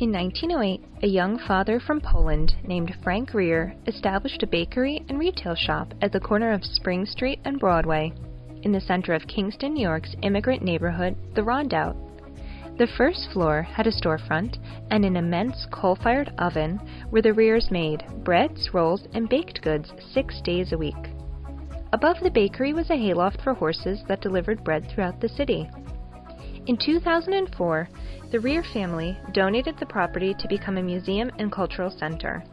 In 1908, a young father from Poland named Frank Reher established a bakery and retail shop at the corner of Spring Street and Broadway, in the center of Kingston, New York's immigrant neighborhood, the Rondout. The first floor had a storefront and an immense coal-fired oven where the Rehers made breads, rolls, and baked goods six days a week. Above the bakery was a hayloft for horses that delivered bread throughout the city. In 2004, the Reher family donated the property to become a museum and cultural center.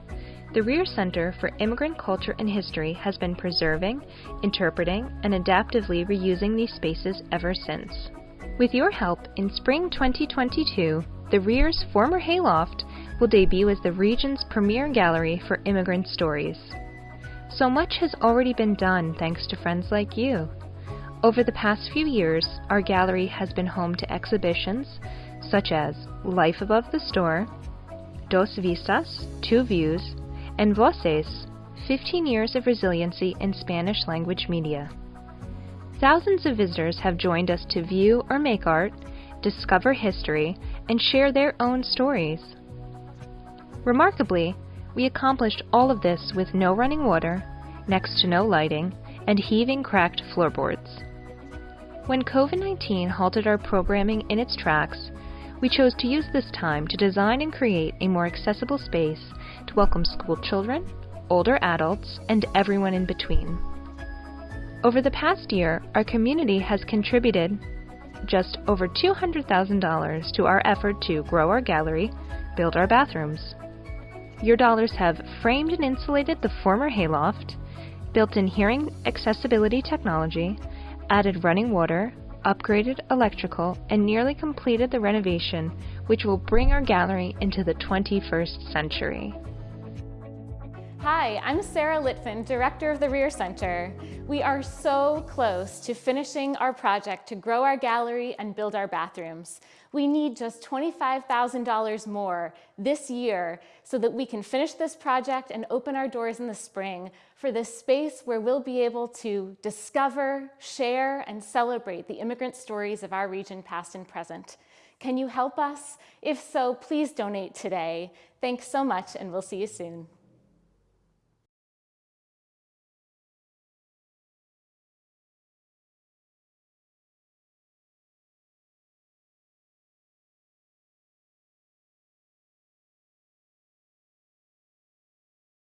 The Reher Center for Immigrant Culture and History has been preserving, interpreting, and adaptively reusing these spaces ever since. With your help, in spring 2022, the Reher's former hayloft will debut as the region's premier gallery for immigrant stories. So much has already been done thanks to friends like you. Over the past few years, our gallery has been home to exhibitions such as Life Above the Store, Dos Vistas, Two Views, and Voces, 15 Years of Resiliency in Spanish Language Media. Thousands of visitors have joined us to view or make art, discover history, and share their own stories. Remarkably, we accomplished all of this with no running water, next to no lighting, and heaving cracked floorboards. When COVID-19 halted our programming in its tracks, we chose to use this time to design and create a more accessible space to welcome school children, older adults, and everyone in between. Over the past year, our community has contributed just over $200,000 to our effort to grow our gallery, build our bathrooms. Your dollars have framed and insulated the former hayloft, built in hearing accessibility technology, added running water, upgraded electrical, and nearly completed the renovation, which will bring our gallery into the 21st century. Hi, I'm Sarah Litvin, Director of the Reher Center. We are so close to finishing our project to grow our gallery and build our bathrooms. We need just $25,000 more this year so that we can finish this project and open our doors in the spring for this space where we'll be able to discover, share, and celebrate the immigrant stories of our region past and present. Can you help us? If so, please donate today. Thanks so much and we'll see you soon.